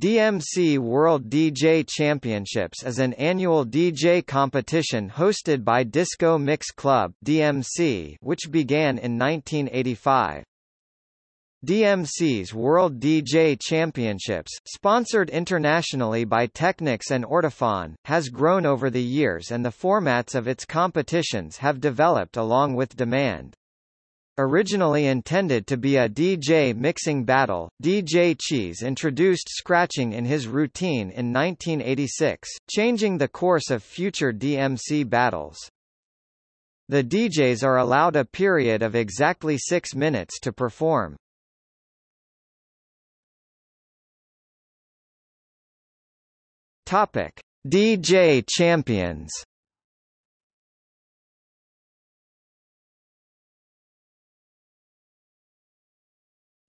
DMC World DJ Championships is an annual DJ competition hosted by Disco Mix Club DMC which began in 1985. DMC's World DJ Championships, sponsored internationally by Technics and Ortofon, has grown over the years and the formats of its competitions have developed along with demand. Originally intended to be a DJ mixing battle, DJ Cheese introduced scratching in his routine in 1986, changing the course of future DMC battles. The DJs are allowed a period of exactly six minutes to perform. Topic: DJ Champions.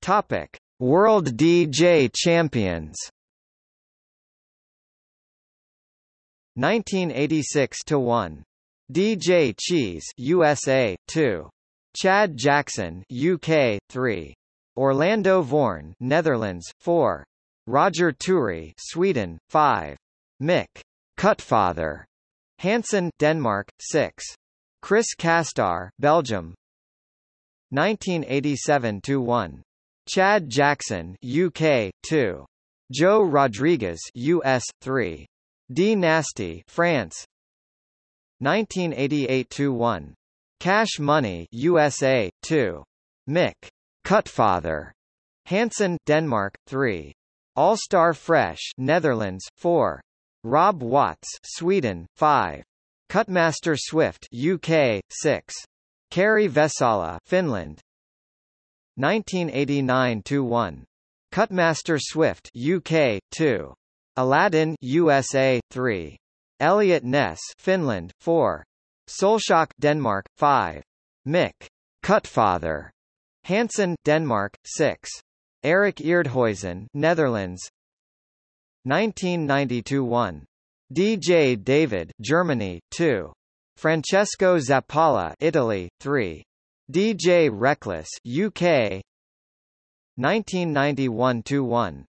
Topic: World DJ Champions. 1986 to 1. DJ Cheese USA 2. Chad Jackson UK 3. Orlando Voorn Netherlands 4. Roger Turi Sweden 5. Mick Cutfather Hansen Denmark 6. Chris Castar Belgium 1987 to 1. Chad Jackson UK 2. Joe Rodriguez US 3. D Nasty France 1988-1. Cash Money USA 2. Mick Cutfather Hansen Denmark 3. All-Star Fresh Netherlands 4. Rob Watts Sweden 5. Cutmaster Swift UK 6. Kari Vesala Finland 1989-1. Cutmaster Swift UK 2. Aladdin USA 3. Elliot Ness Finland 4. Soulshock Denmark 5. Mick Cutfather Hansen Denmark 6. Eric Eerdhuizen Netherlands 1992-1. DJ David Germany 2. Francesco Zappala Italy 3. DJ Reckless UK 1991-1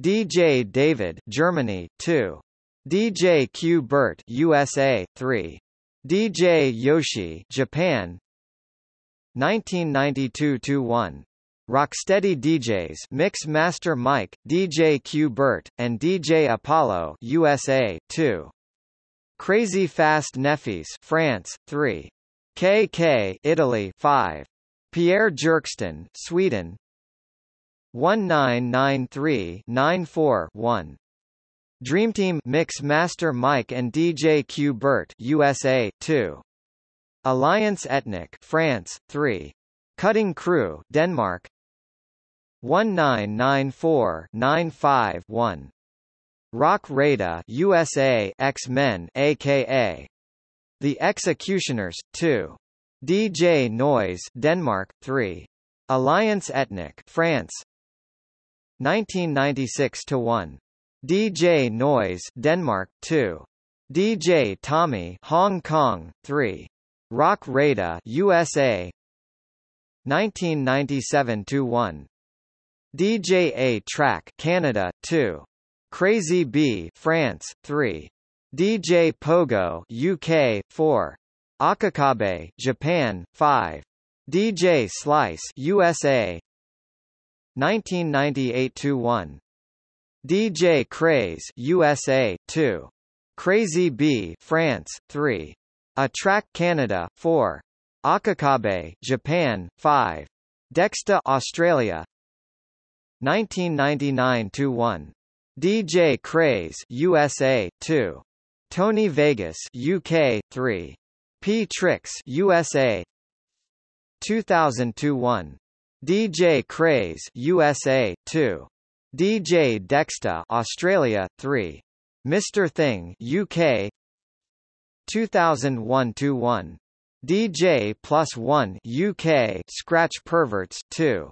DJ David Germany 2 DJ Q Bert USA 3 DJ Yoshi Japan. 1992-1 Rocksteady DJs Mix Master Mike, DJ Q Bert, and DJ Apollo USA 2 Crazy Fast Neffis France 3 KK Italy 5. Pierre Jerkston Sweden 1993-94-1. Dreamteam Mix Master Mike and DJ Q Bert USA 2. Alliance Ethnik France 3. Cutting Crew Denmark 1994-95-1. Roc Raida USA X-Men aka the Executioners, 2. DJ Noize Denmark, 3. Alliance Ethnik France 1996-1. DJ Noize Denmark, 2. DJ Tommy Hong Kong, 3. Roc Raida USA 1997-1. DJ A-Trak Canada, 2. Crazy B France, 3. DJ Pogo UK 4 Akakabe Japan 5 DJ Slice USA 1998-1 DJ Craze USA 2 Crazy B France 3 A-Trak Canada 4 Akakabe Japan 5 Dexta Australia 1999-1 DJ Craze USA 2 Tony Vegas UK 3 P. Tricks USA 2002-1 DJ Craze USA 2 DJ Dexta Australia 3 Mr Thing UK 2001-1 DJ Plus 1 UK Scratch Perverts 2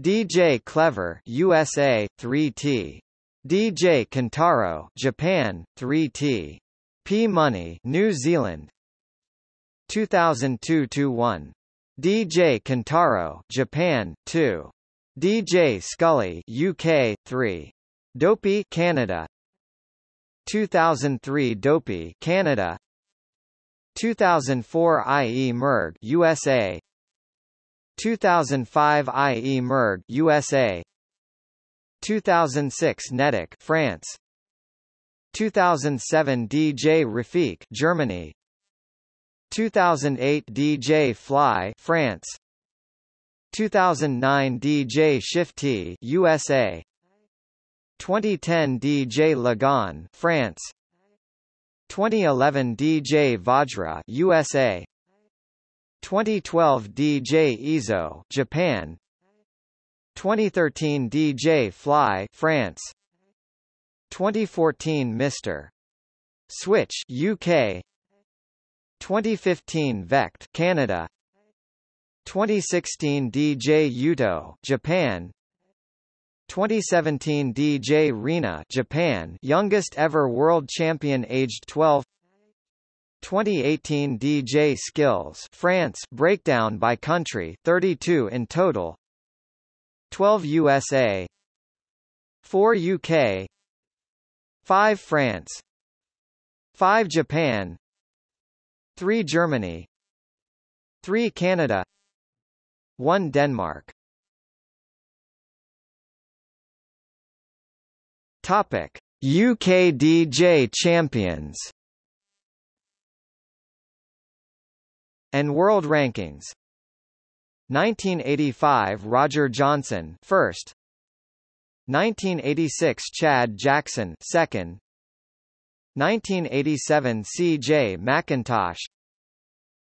DJ Clever USA 3T DJ Kentaro, Japan, 3T. P Money, New Zealand. 2002-1. DJ Kentaro, Japan, 2. DJ Scully, UK, 3. Dopey Canada 2003 Dopey Canada 2004 IE Merg USA 2005 IE Merg USA 2006 Netik France. 2007 DJ Rafik Germany. 2008 DJ Fly France. 2009 DJ Shiftee USA 2010 DJ Lagan France. 2011 DJ Vajra USA 2012 DJ Izoh Japan 2013 DJ Fly France. 2014 Mr. Switch UK 2015 Vekked Canada. 2016 DJ Yuto Japan. 2017 DJ Rena Japan youngest ever world champion aged 12 2018 DJ Skillz France breakdown by country 32 in total 12 USA 4 UK 5 France 5 Japan 3 Germany 3 Canada 1 Denmark. Topic: UK DJ Champions. And World Rankings 1985 Roger Johnson first 1986 Chad Jackson second 1987 C.J. McIntosh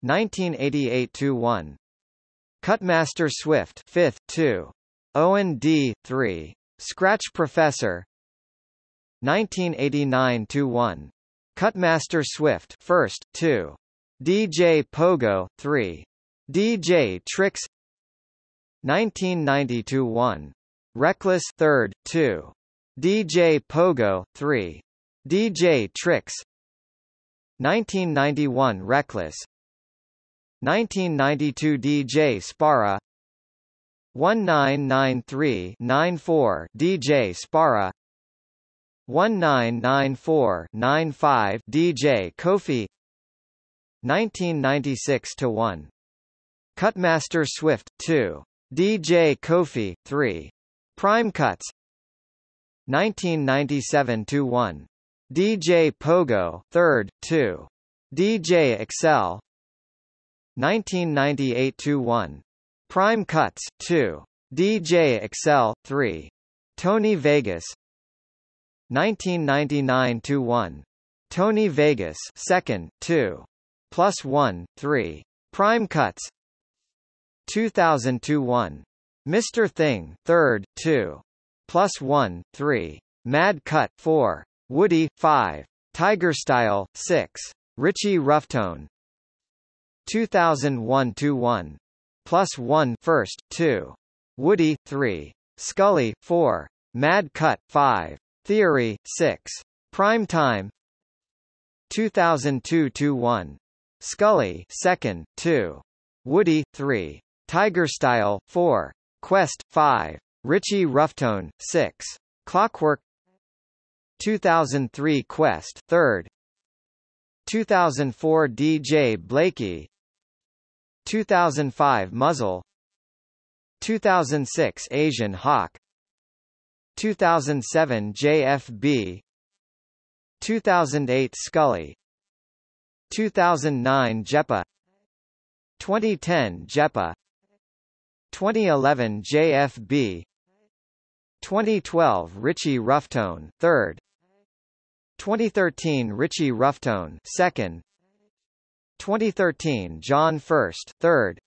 1988 2-1 Cutmaster Swift 5th 2 Owen D 3 Scratch Professor 1989-1. Cutmaster Swift first, 2. DJ Pogo, 3. DJ Tricks 1992 1. Reckless third, 2. DJ Pogo, 3. DJ Tricks 1991 Reckless 1992 DJ Spara 1993-94 DJ Spara 1994-95 DJ Kofi 1996 to 1 Cutmaster Swift 2 DJ Kofi 3 Prime Cuts. 1997 to 1 DJ Pogo 3rd 2 DJ Excel. 1998 to 1 Prime Cuts 2 DJ Excel 3 Tony Vegas. 1999-1. Tony Vegas, second, 2. Plus 1, 3. Prime Cuts. 2002-1. Mr. Thing, third, 2. Plus 1, 3. Mad Cut, 4. Woody, 5. Tiger Style, 6. Richie Rufftone. 2001-1. Plus 1 first, 2. Woody, 3. Scully, 4. Mad Cut, 5. Theory, 6. Prime Time 2002-1. Scully, 2nd, 2. Woody, 3. Tiger Style, 4. Quest, 5. Richie Rufftone, 6. Clockwork 2003 Quest, 3rd 2004 DJ Blakey 2005 Muzzle 2006 Asian Hawk 2007 JFB 2008 Scully 2009 JEPA 2010 JEPA 2011 JFB 2012 Richie Rufftone, 3rd 2013 Richie Rufftone, 2nd 2013 John First, 3rd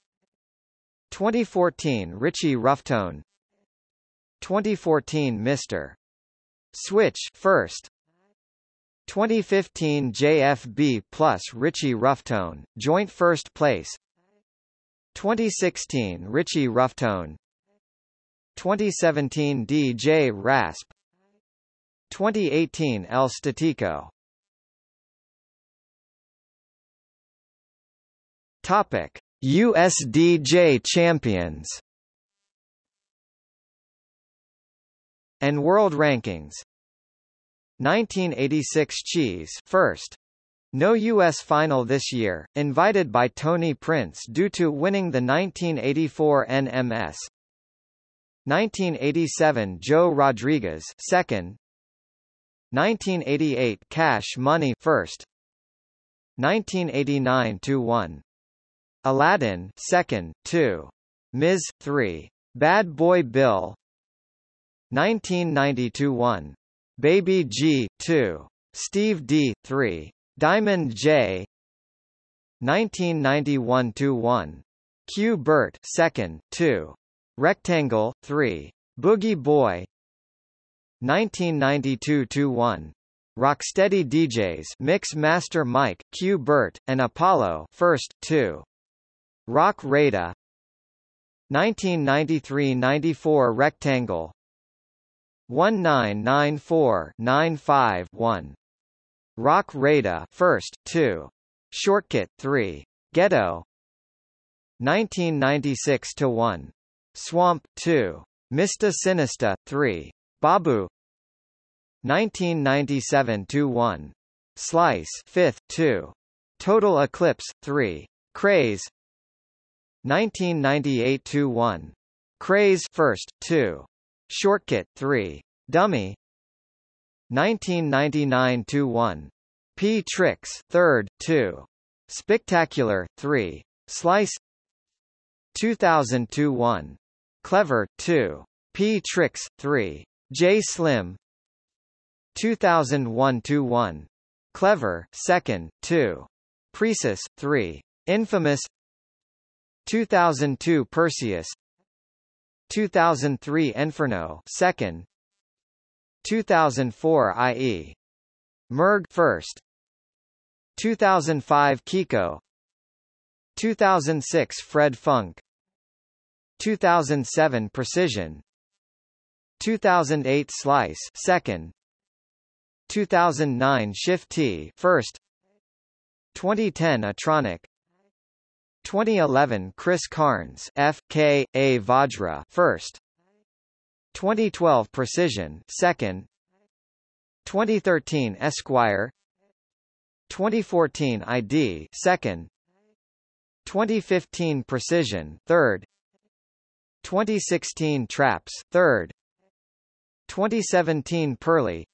2014 Richie Rufftone 2014 Mr. Switch first. 2015 JFB plus Richie Rufftone, joint first place 2016 Richie Rufftone 2017 DJ Rasp. 2018 El Statico. Topic USDJ Champions. And World Rankings. 1986 Cheese first no U.S. final this year, invited by Tony Prince due to winning the 1984 NMS. 1987 Joe Rodriguez second. 1988 Cash Money first. 1989 2-1. Aladdin second, 2. Miz 3. Bad Boy Bill 1992 1. Baby G 2. Steve D 3. Diamond J 1991-1. Q Bert second, 2. Rectangle 3. Boogie Boy 1992-1. Rocksteady DJs Mix Master Mike, Q Bert, and Apollo first, 2. Roc Raida 1993-94 Rectangle 1994-95-1 Roc Raida first, 2. Shortkut 3. Ghetto 1996 to 1. Swamp 2. Mista Sinista 3. Babu 1997 to 1. Slice 5th 2. Total Eclipse 3. Craze 1998 to 1. Craze first 2. Shortkut 3. Dummy 1999-1. P. Tricks, 3rd, 2. Spectacular, 3. Slice 2002-1. Clever, 2. P. Tricks, 3. J. Slim 2001-1. Clever, 2nd, 2. Precis, 3. Infamous 2002 Perseus 2003 Inferno 2nd 2004 IE. Merg first. 2005 Kiko. 2006 Fred Funk. 2007 Precision. 2008 Slice second. 2009 Shiftee first. 2010 Atronic. 2011 Chris Carnes F K A Vajra first. 2012 Precision second. 2013 Esquire. 2014 ID second. 2015 Precision third. 2016 Traps third. 2017 Pearly.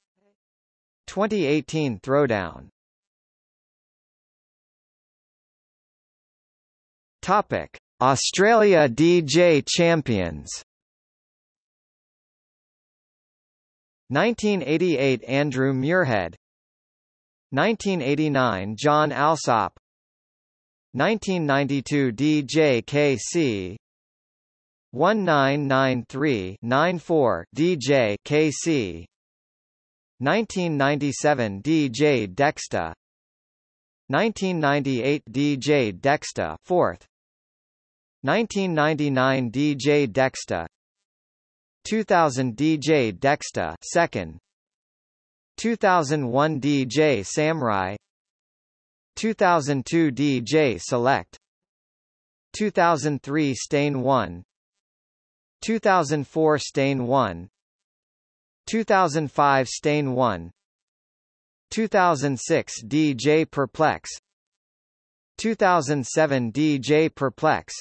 2018 Throwdown. Topic. Australia DJ Champions 1988 Andrew Muirhead. 1989 John Alsop. 1992 DJ KC 1993-94 DJ KC 1997 DJ Dexta 1998 DJ Dexta 4th 1999 DJ Dexta 2000 DJ Dexta second. 2001 DJ Samurai. 2002 DJ Select. 2003 Stain 1 2004 Stain 1 2005 Stain 1 2006 DJ Perplex. 2007 DJ Perplex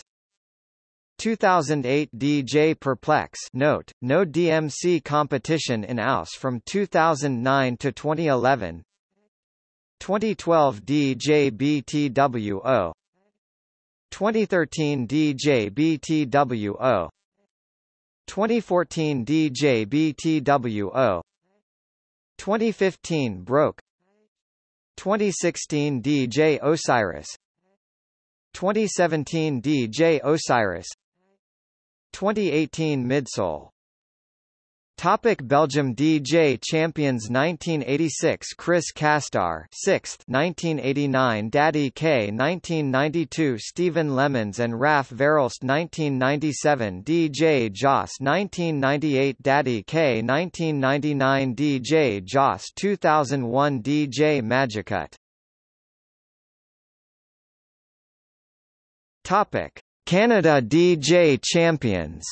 2008 DJ Perplex note, no DMC competition in AUS from 2009 to 2011 2012 DJ BTWO 2013 DJ BTWO 2014 DJ BTWO 2015 Broke. 2016 DJ Osiris. 2017 DJ Osiris 2018 Midsole. Topic Belgium DJ Champions 1986 Chris Castar 6th 1989 Daddy K 1992 Stephen Lemons and Raf Verhulst 1997 DJ Joss 1998 Daddy K 1999 DJ Joss 2001 DJ Magicut. Topic Canada DJ Champions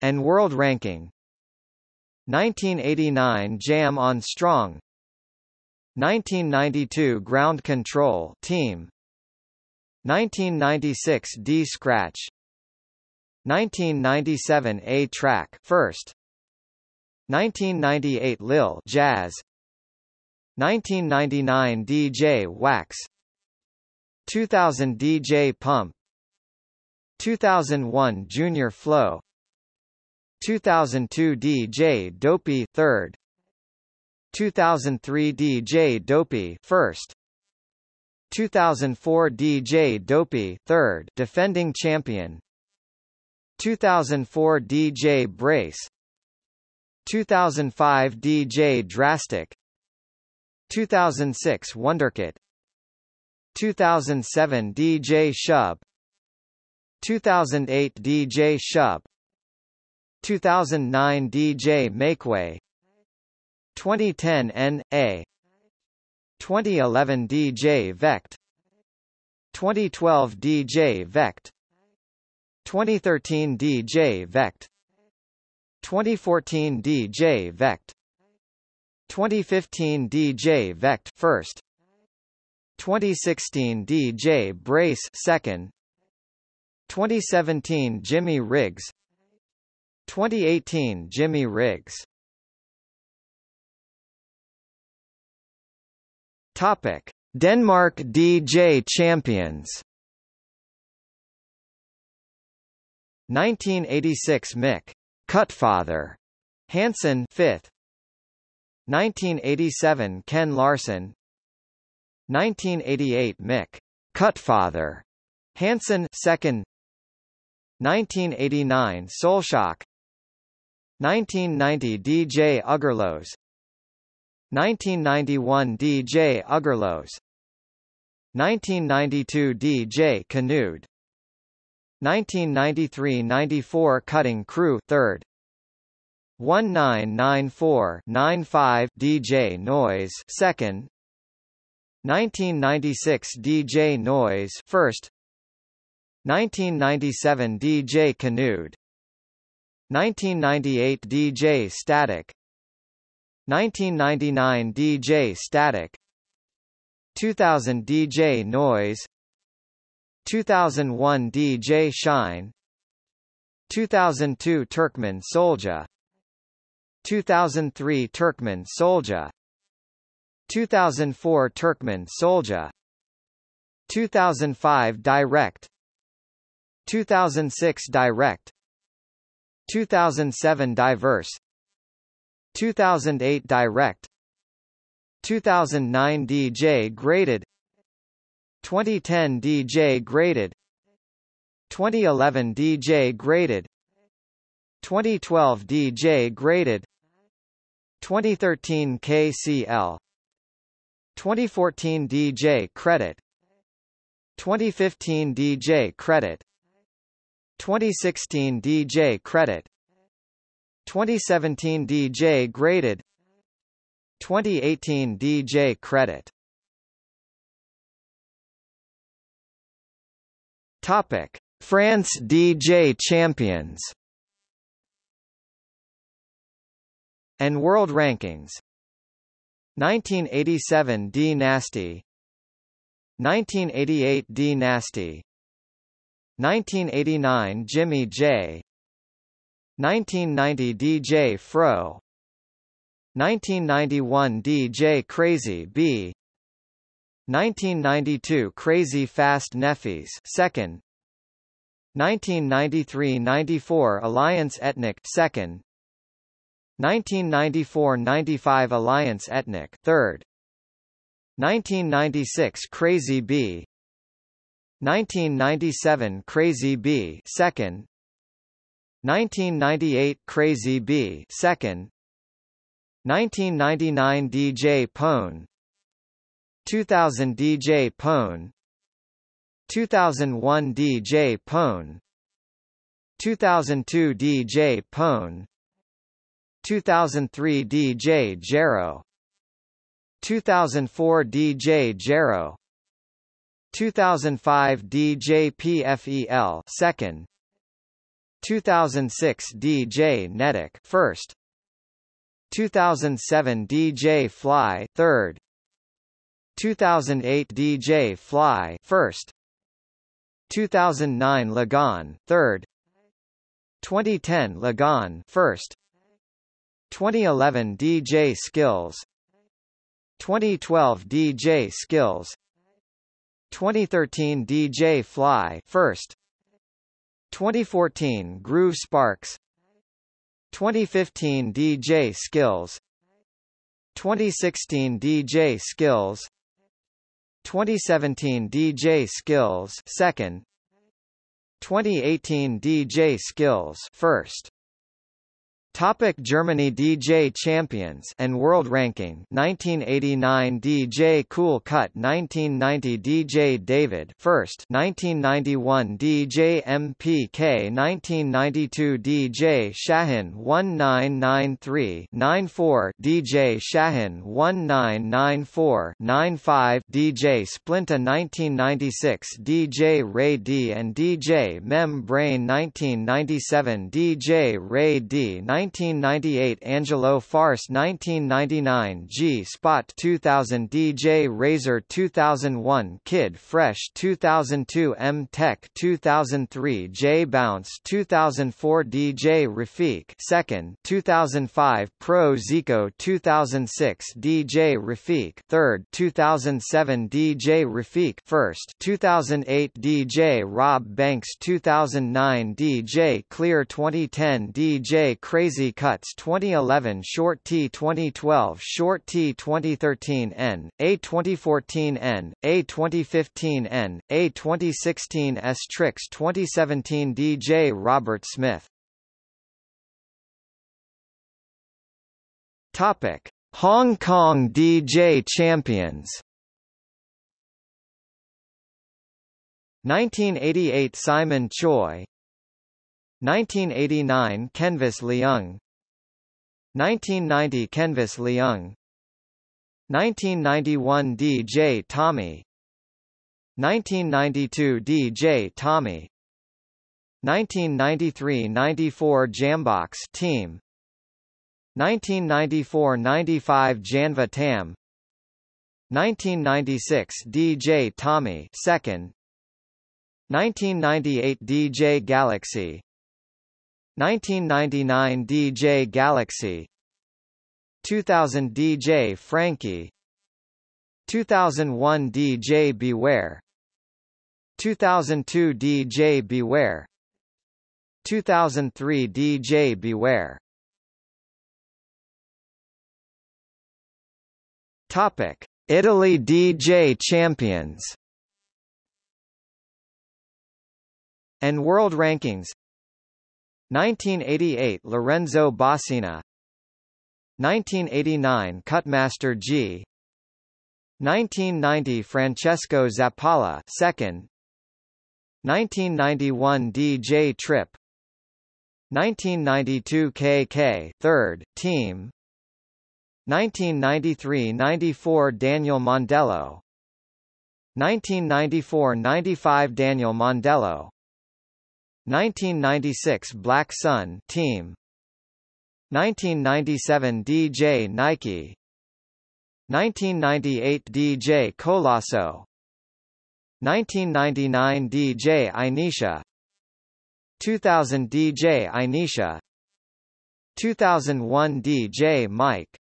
and World Ranking. 1989 Jam on Strong. 1992 Ground Control Team. 1996 D Scratch. 1997 A Track First. 1998 Lil Jazz. 1999 DJ Wax 2000 DJ Pump. 2001 Junior Flow. 2002 DJ Dopey 3rd 2003 DJ Dopey 1st 2004 DJ Dopey 3rd defending champion. 2004 DJ Brace. 2005 DJ Drastic. 2006 Wonderkit 2007 DJ Shub 2008 DJ Shub 2009 DJ Makeway. 2010 N.A. 2011 DJ Vekked 2012 DJ Vekked 2013 DJ Vekked 2014 DJ Vekked 2015 DJ Vekked first 2016 DJ Brace second 2017 Jimmy Riggs 2018 Jimmy Riggs. Topic. Denmark DJ Champions. 1986 Mick Cutfather Hansen 5th 1987 Ken Larson 1988 Mick Cutfather Hansen 2nd 1989 Soulshock 1990 DJ Ugerlos 1991 DJ Ugerlos 1992 DJ Canood 1993–94 Cutting Crew 3rd 1994-95 DJ Noize 2nd 1996 DJ Noize 1st 1997 DJ Canood 1998 DJ Static. 1999 DJ Static. 2000 DJ Noize 2001 DJ Shine. 2002 Turkmen Soldier. 2003 Turkmen Soldier 2004 Turkmen Soldier. 2005 Direct. 2006 Direct. 2007 Diverse. 2008 Direct. 2009 DJ Graded. 2010 DJ Graded. 2011 DJ Graded. 2012 DJ Graded. 2013 KCL 2014 DJ Credit 2015 DJ Credit 2016 DJ Credit 2017 DJ Graded 2018 DJ Credit. Topic: France DJ Champions. And World Rankings 1987 D Nasty. 1988 D Nasty. 1989 Jimmy J. 1990 DJ Fro. 1991 DJ Crazy B. 1992 Crazy Fast Neffys second. 1993-94 Alliance Ethnik second 1994-95 Alliance Ethnik third. 1996 Crazy B. 1997 Crazy B second. 1998 Crazy B second. 1999 DJ Pone. 2000 DJ Pone. 2001 DJ Pone. 2002 DJ Pone 2003 DJ Jero. 2004 DJ Jero. 2005 DJ PFEL second. 2006 DJ Netik first. 2007 DJ Fly third. 2008 DJ Fly first. 2009 Lagan third. 2010 Lagan first 2011 DJ Skillz 2012 DJ Skillz 2013 DJ Fly first 2014 Groove Sparks 2015 DJ Skillz 2016 DJ Skillz 2017 DJ Skillz second 2018 DJ Skillz first Topic Germany DJ Champions and World Ranking 1989 DJ Cool Cut 1990 DJ David First 1991 DJ MPK 1992 DJ Shahin 1993-94 DJ Shahin 1994-95 DJ Splinta 1996 DJ Ray D and DJ Membrane 1997 DJ Ray D 1998 Angelo Farce 1999 G Spot 2000 DJ Razor 2001 Kid Fresh 2002 M Tech 2003 J Bounce 2004 DJ Rafik second 2005 Pro Zico 2006 DJ Rafik third 2007 DJ Rafik first 2008 DJ Rob Banks 2009 DJ Clear 2010 DJ Crazy Crazy Cuts 2011 Short T 2012 Short T 2013 N, A 2014 N, A 2015 N, A 2016 S Tricks 2017 DJ Robert Smith. Topic Hong Kong DJ Champions. 1988 Simon Choi 1989 Kenvis Leung 1990 Kenvis Leung 1991 DJ Tommy. 1992 DJ Tommy. 1993–94 Jambox Team. 1994–95 Janva Tam. 1996 DJ Tommy second. 1998 DJ Galaxy 1999 DJ Galaxy. 2000 DJ Frankie. 2001 DJ Beware. 2002 DJ Beware. 2003 DJ Beware. Topic. Italy DJ Champions. And World Rankings 1988 Lorenzo Bossina 1989 Cutmaster G. 1990 Francesco Zappala second. 1991 DJ Trip 1992 KK third team. 1993-94 Daniel Mondello. 1994-95 Daniel Mondello 1996 Black Sun Team. 1997 DJ Nike. 1998 DJ Colasso. 1999 DJ Inisha 2000 DJ Inisha 2001 DJ Mike.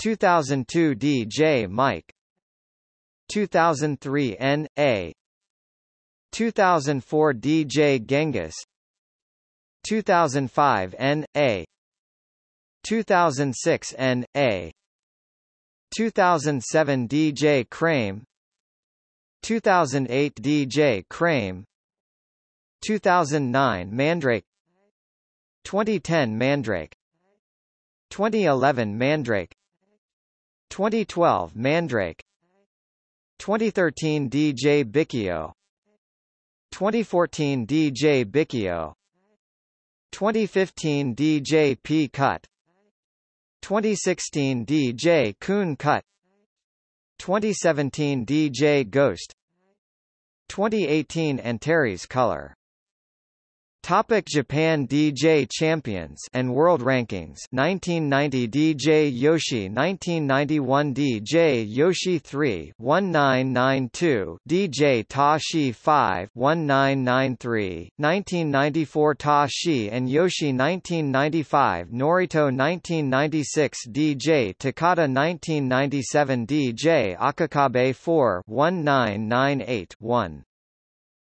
2002 DJ Mike. 2003 N.A. 2004 DJ Genghis 2005 N.A. 2006 N.A. 2007 DJ Crame 2008 DJ Crame 2009 Mandrake 2010 Mandrake 2011 Mandrake 2012 Mandrake 2013 DJ Bicchio 2014 DJ Bicchio 2015 DJ P Cut. 2016 DJ Coon Cut. 2017 DJ Ghost. 2018 Antares Color Topic Japan DJ Champions and World Rankings 1990 DJ Yoshi 1991 DJ Yoshi 3 1992 DJ Tashi 5 1993 1994 Tashi and Yoshi 1995 Norito 1996 DJ Takata 1997 DJ Akakabe 4 1998 1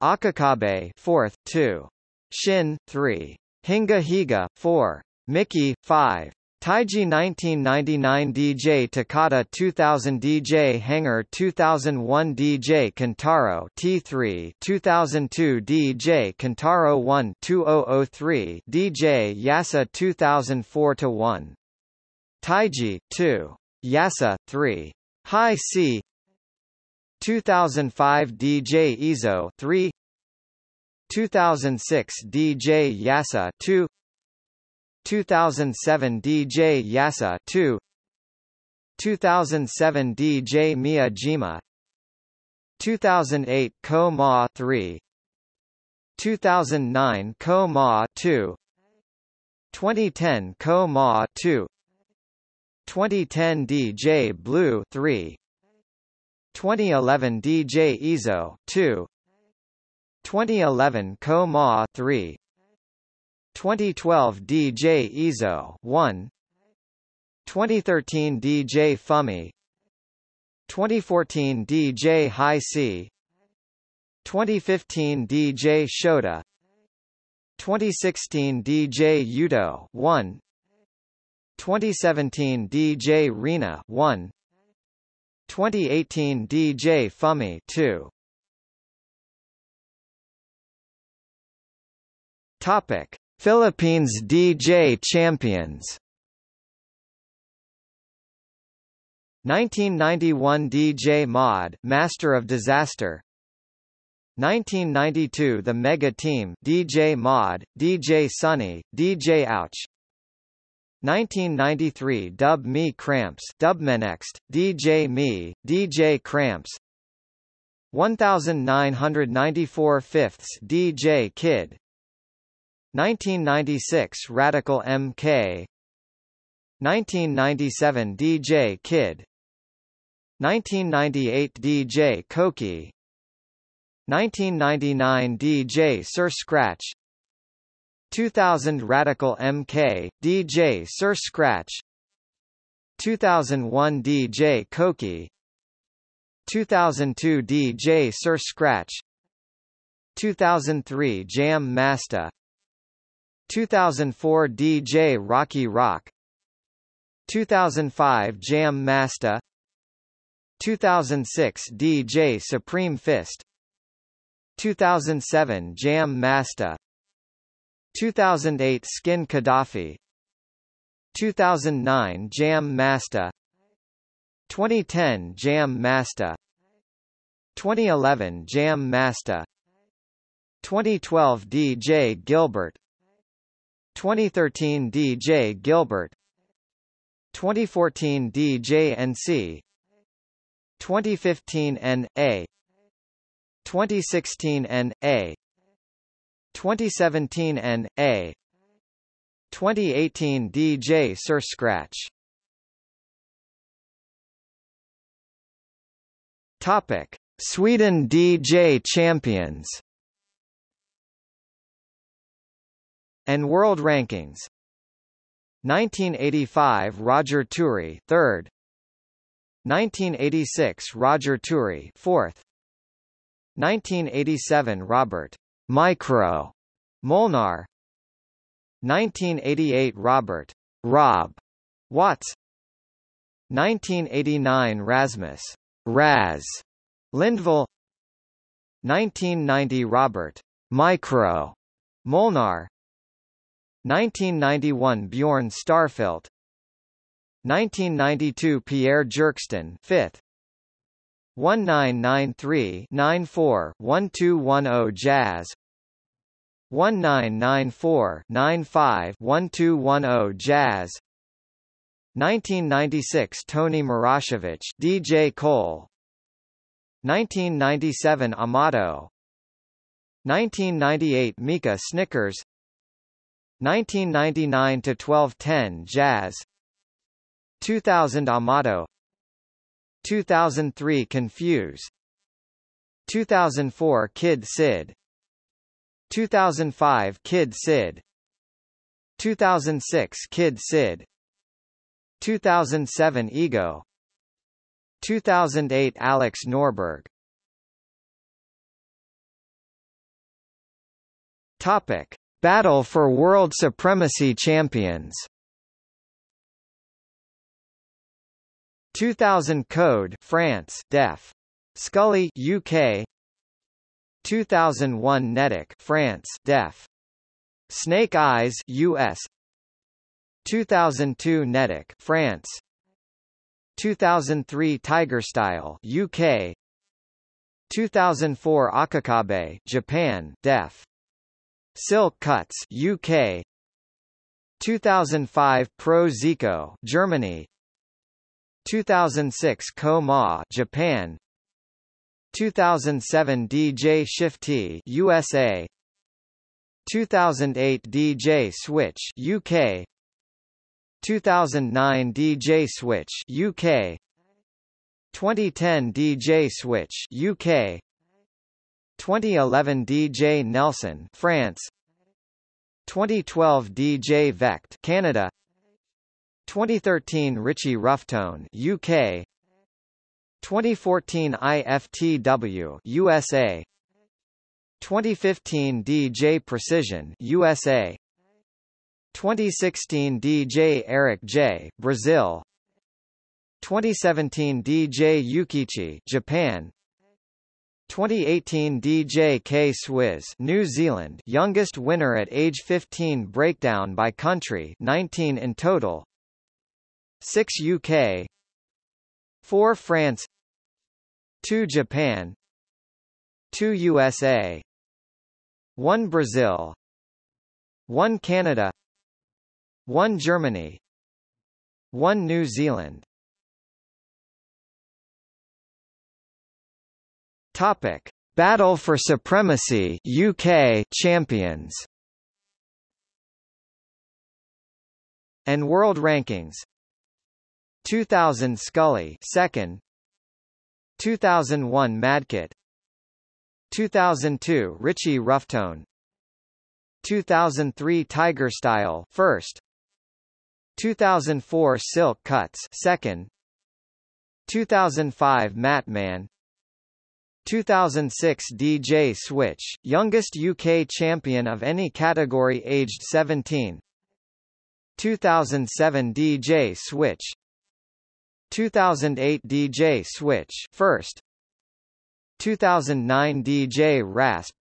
Akakabe 4th 2 Shin 3. Hinga Higa 4. Mickey 5. Taiji 1999 DJ Takata 2000 DJ Hanger 2001 DJ Kentaro T3 2002 DJ Kentaro 1 2003 DJ Yasa 2004 to 1 Taiji 2 Yasa 3 High C. 2005 DJ Izoh 3 2006 DJ Yasa 2 2007 DJ Yasa 2 2007 DJ Miyajima 2008 Ko Ma 3 2009 Ko Ma 2 2010 Ko Ma 2 2010 DJ Blue 3 2011 DJ Izoh 2 2011 Ko Ma 3 2012 DJ Izoh 1 2013 DJ Fumi. 2014 DJ High C 2015 DJ Shota 2016 DJ Yuto 1 2017 DJ Rena 1 2018 DJ Fumi 2 Topic: Philippines DJ Champions. 1991 DJ Mod, Master of Disaster. 1992 The Mega Team, DJ Mod, DJ Sunny, DJ Ouch. 1993 Dub Me Cramps, Dubmenext, DJ Me, DJ Cramps. 1994 Fifths DJ Kid, 1996 Radical MK 1997 DJ Kid. 1998 DJ Koki. 1999 DJ Sir Scratch. 2000 Radical MK, DJ Sir Scratch. 2001 DJ Koki. 2002 DJ Sir Scratch. 2003 Jam Master 2004 DJ Rocky Rock. 2005 Jam Master. 2006 DJ Supreme Fist. 2007 Jam Master. 2008 Skin Gaddafi. 2009 Jam Master. 2010 Jam Master. 2011 Jam Master. 2012 DJ Gilbert 2013 DJ Gilbert 2014 DJ NC 2015 N.A. 2016 N.A. 2017 N.A. 2018 DJ Sir Scratch Topic Sweden DJ Champions and World Rankings. 1985 Roger Turi 3rd 1986 Roger Turi 4th 1987 Robert Micro Molnar. 1988 Robert Rob Watts. 1989 Rasmus Raz Lindvall. 1990 Robert Micro Molnar 1991 Bjorn Starfelt. 1992 Pierre Jerkston 5th 1993-94-1210 Jazz. 1994-95-1210 Jazz. 1996 Tony Marashevich DJ Cole. 1997 Amato. 1998 Mika Snickers 1999 to 1210 Jazz. 2000 Amato. 2003 Confuse 2004 Kid Sid. 2005 Kid Sid. 2006 Kid Sid. 2007 Ego. 2008 Alex Norberg. Topic Battle for World Supremacy Champions. 2000 Code France Def. Scully UK 2001 Netik France Def. Snake Eyes US 2002 Netik France. 2003 Tiger Style UK 2004 Akakabe Japan Def Silk Cuts UK 2005 Pro Zico Germany. 2006 Ko-Ma Japan. 2007 DJ Shiftee USA 2008 DJ Switch UK 2009 DJ Switch UK 2010 DJ Switch UK 2011 DJ Nelson France. 2012 DJ Vekked Canada. 2013 Richie Rufftone UK 2014 IFTW USA 2015 DJ Precision USA 2016 DJ Eric J Brazil. 2017 DJ Yukichi Japan 2018 DJ K Swizz New Zealand youngest winner at age 15 breakdown by country 19 in total. 6 UK 4 France. 2 Japan. 2 USA 1 Brazil. 1 Canada. 1 Germany. 1 New Zealand Topic. Battle for Supremacy UK champions. And World Rankings. 2000 Scully second. 2001 Madkit. 2002 Richie Rufftone 2003 Tiger Style first. 2004 Silk Cuts second. 2005 Matman 2006 DJ Switch, youngest UK champion of any category aged 17 2007 DJ Switch. 2008 DJ Switch first. 2009 DJ Rasp.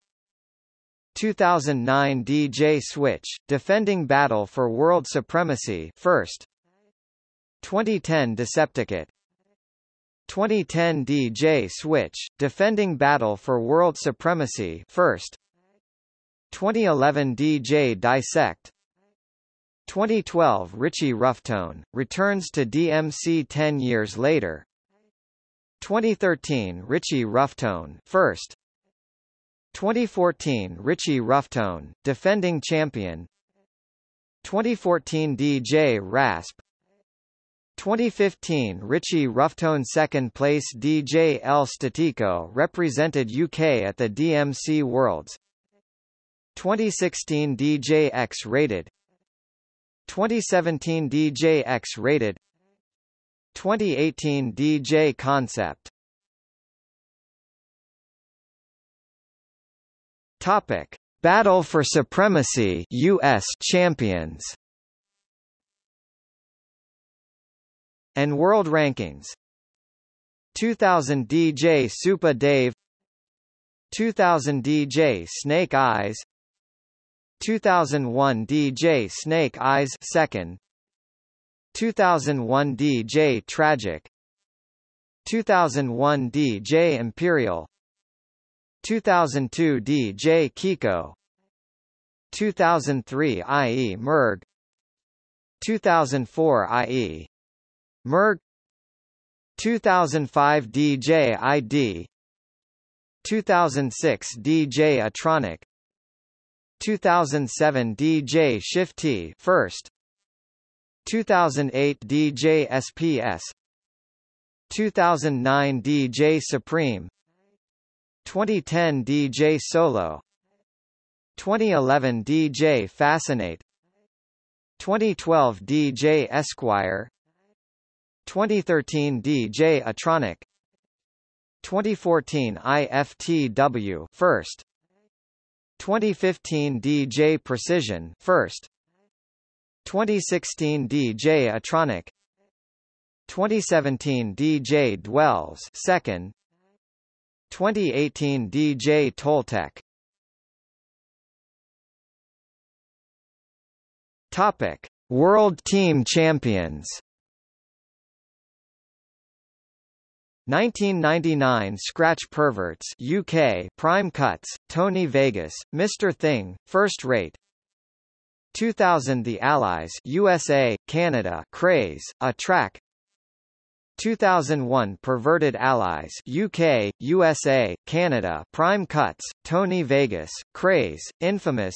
2009 DJ Switch defending battle for world supremacy first. 2010 Decepticate 2010 DJ Switch defending battle for world supremacy first. 2011 DJ Dissect. 2012 Richie Rufftone, returns to DMC 10 years later. 2013 Richie Rufftone first. 2014 Richie Rufftone, defending champion. 2014 DJ Rasp 2015 Richie Rufftone second place DJ El Statico represented UK at the DMC Worlds. 2016 DJ X rated 2017 DJ X rated 2018 DJ Concept. Topic Battle for Supremacy US Champions and World Rankings. 2000 DJ Supa Dave. 2000 DJ Snake Eyes. 2001 DJ Snake Eyes 2nd 2001 DJ Tragic. 2001 DJ Imperial. 2002 DJ Kiko. 2003 IE Merg. 2004 IE Merg 2005 DJ ID 2006 DJ Atronic. 2007 DJ Shiftee first. 2008 DJ SPS 2009 DJ Supreme. 2010 DJ Solo. 2011 DJ Fascinate. 2012 DJ Esquire 2013 DJ Atronic. 2014 IFTW first. 2015 DJ Precision first. 2016 DJ Atronic. 2017 DJ Dwells second. 2018 DJ Toltec. Topic World Team Champions 1999 Scratch Perverts UK Prime Cuts Tony Vegas Mr Thing First Rate. 2000 The Allies USA Canada Craze A-Trak. 2001 Perverted Allies UK USA Canada Prime Cuts Tony Vegas Craze Infamous.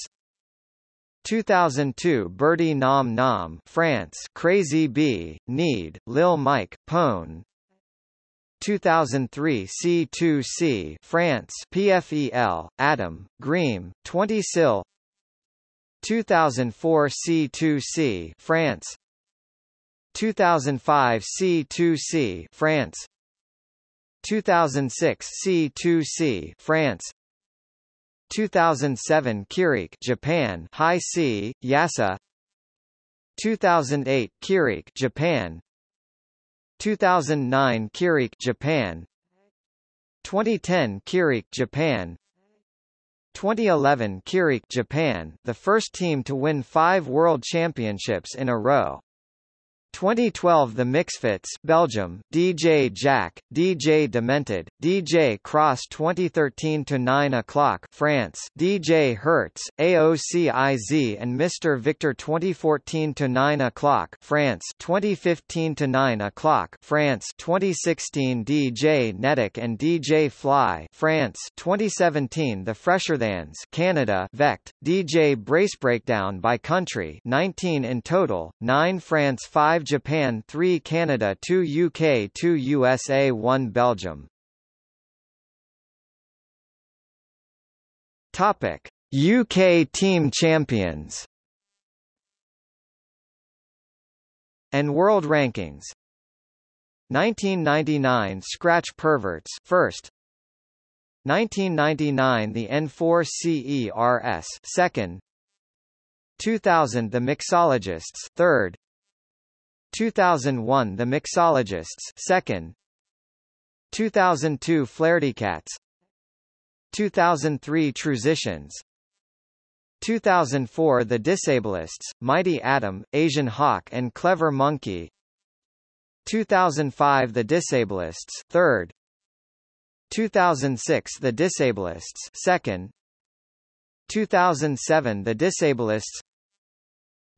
2002 Birdy Nam Nam France Crazy B Need Lil Mike Pone 2003 C2C France PFEL Adam Greem 20Syl. 2004 C2C France. 2005 C2C France. 2006 C2C France. 2007 Kireek Japan High C Yasa. 2008 Kireek Japan 2009 Kireek Japan. 2010 Kireek Japan. 2011 Kireek Japan. The first team to win five World Championships in a row 2012 The Mixfits Belgium DJ Jack DJ Demented DJ Cross 2013 to 9 o'clock France DJ Hertz AOCIZ and Mr Victor 2014 to 9 o'clock France 2015 to 9 o'clock France 2016 DJ Netik and DJ Fly France 2017 The Fresherthans Canada Vekked DJ Brace Breakdown by country 19 in total 9 France 5 5 Japan 3 Canada 2 UK 2 USA 1 Belgium. Topic. UK team champions. And world rankings. 1999 Scratch Perverts first. 1999 the N4CERS second. 2000 the Mixologists third 2001 The Mixologists second. 2002 Flahertycats. 2003 Trusitions. 2004 The Disableists, Mighty Atom, Asian Hawk and Clever Monkey. 2005 The Disableists third. 2006 The Disableists second. 2007 The Disableists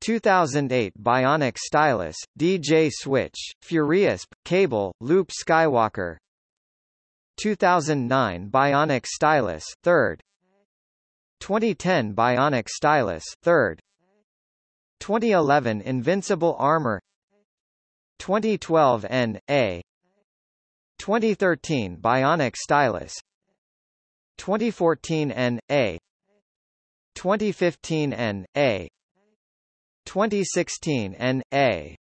2008 Bionic Stylus, DJ Switch, Furious, Cable, Loop Skywalker 2009 Bionic Stylus, 3rd 2010 Bionic Stylus, 3rd 2011 Invincible Armor 2012 N. A. 2013 Bionic Stylus 2014 N. A. 2015 N. A. 2016 N.A.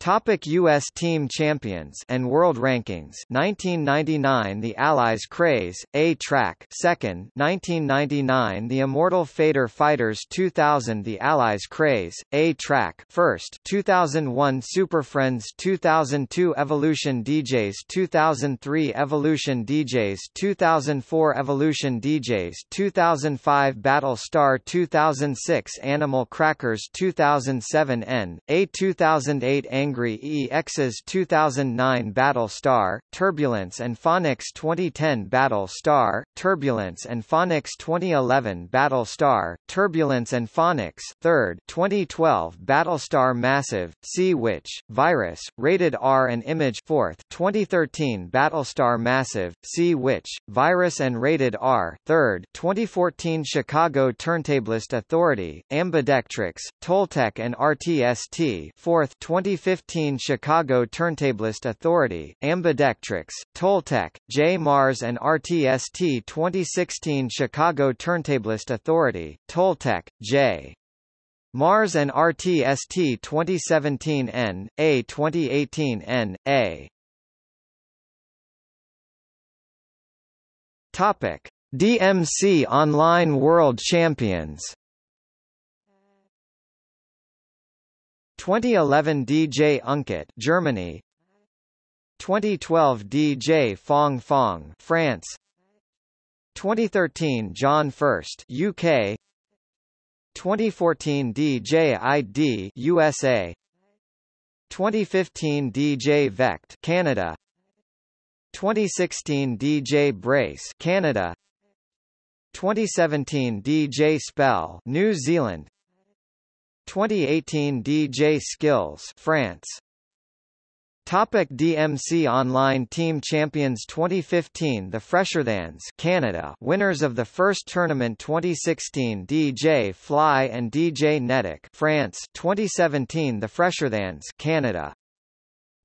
Topic U.S. Team Champions and World Rankings. 1999 The Allies Craze, A-Trak second. 1999 The Immortal Fader Fighters. 2000 The Allies Craze, A-Trak first. 2001 Super Friends. 2002 Evolution DJs 2003 Evolution DJs 2004 Evolution DJs 2005 Battle Star 2006 Animal Crackers. 2007 N, A 2008 Ang Angry EX's 2009 Battle Star, Turbulence and Phonix 2010 Battle Star, Turbulence and Phonix 2011 Battle Star, Turbulence and Phonix 3rd 2012 Battlestar Massive, Sea Witch, Virus, Rated R and Image 4th 2013 Battlestar Massive, Sea Witch, Virus and Rated R 3rd 2014 Chicago Turntablist Authority, Ambidextrix, Toltec and RTST 4th 2015 Chicago Turntablist Authority, Ambidextrix, Toltec, J. Mars and RTST 2016 Chicago Turntablist Authority, Toltec, J. Mars and RTST 2017 N, A 2018 N, A Topic. DMC Online World Champions 2011 DJ Unket Germany. 2012 DJ Fong Fong France. 2013 John First UK 2014 DJ ID USA 2015 DJ Vekked Canada. 2016 DJ Brace Canada. 2017 DJ Spell New Zealand 2018 DJ Skillz France. Topic DMC Online Team Champions 2015 The Fresherthans Canada. Winners of the first tournament 2016 DJ Fly and DJ Netik France. 2017 The Fresherthans Canada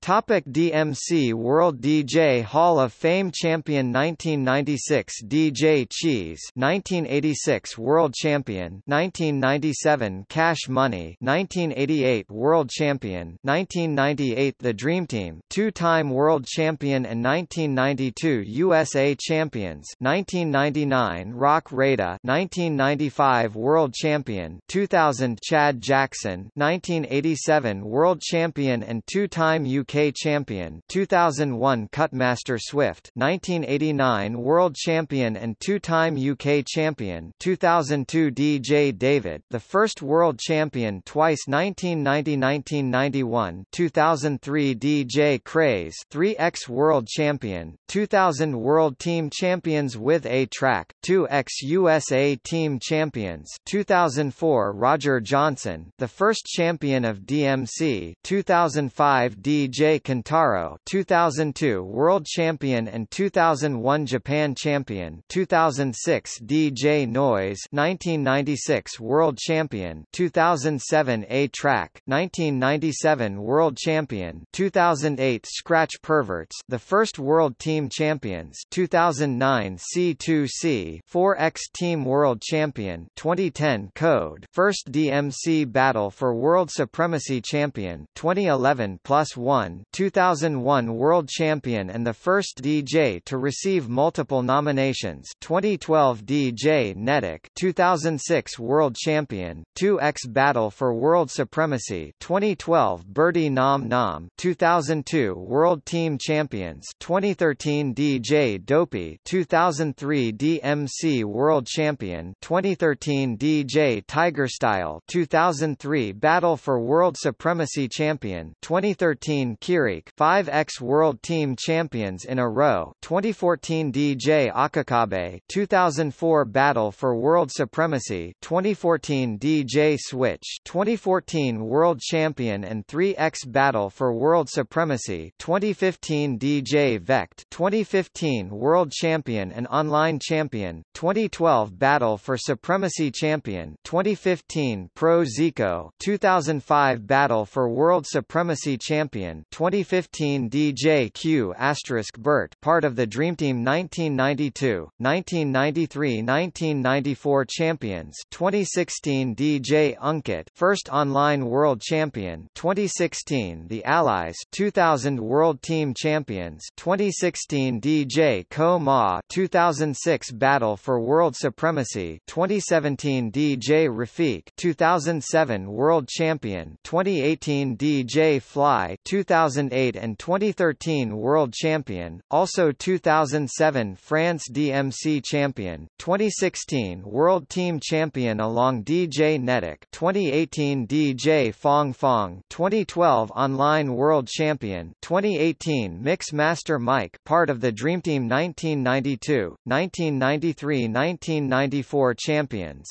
Topic DMC World DJ Hall of Fame Champion 1996 DJ Cheese 1986 World Champion 1997 Cash Money 1988 World Champion 1998 The Dream Team two-time World Champion and 1992 USA Champions 1999 Roc Raida 1995 World Champion 2000 Chad Jackson 1987 World Champion and two-time UK champion 2001 Cutmaster Swift 1989 World Champion and two-time UK champion 2002 DJ David the first World Champion twice 1990-1991 2003 DJ Craze 3x World Champion 2000 World Team Champions with A-Trak 2x USA Team Champions 2004 Roger Johnson the first champion of DMC 2005 DJ J. Kentaro 2002 World Champion and 2001 Japan Champion 2006 DJ Noize 1996 World Champion 2007 A-Trak 1997 World Champion 2008 Scratch Perverts the first World Team Champions 2009 C2C 4X Team World Champion 2010 Code First DMC Battle for World Supremacy Champion 2011 Plus 1 2001 World Champion and the first DJ to receive multiple nominations. 2012 DJ Netik 2006 World Champion, 2X Battle for World Supremacy. 2012 Birdy Nam Nam 2002 World Team Champions. 2013 DJ Dopey 2003 DMC World Champion. 2013 DJ Tiger Style 2003 Battle for World Supremacy Champion. 2013 Kireek 5x World Team Champions in a row 2014 DJ Akakabe 2004 Battle for World Supremacy 2014 DJ Switch 2014 World Champion and 3x Battle for World Supremacy 2015 DJ Vekked 2015 World Champion and Online Champion 2012 Battle for Supremacy Champion 2015 Pro Zico 2005 Battle for World Supremacy Champion 2015 DJ Q asterisk Burt part of the Dream Team 1992, 1993-1994 champions 2016 DJ Unket first online world champion 2016 The Allies 2000 World Team Champions 2016 DJ Ko Ma 2006 Battle for World Supremacy 2017 DJ Rafik 2007 World Champion 2018 DJ Fly 2000 2008 and 2013 World Champion, also 2007 France DMC Champion, 2016 World Team Champion along DJ Netik 2018 DJ Fong Fong 2012 Online World Champion 2018 Mix Master Mike part of the Dream Team 1992, 1993-1994 champions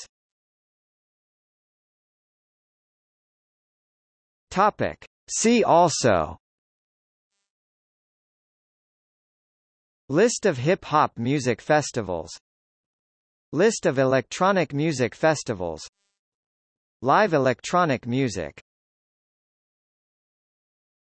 Topic. See also List of hip-hop music festivals. List of electronic music festivals. Live electronic music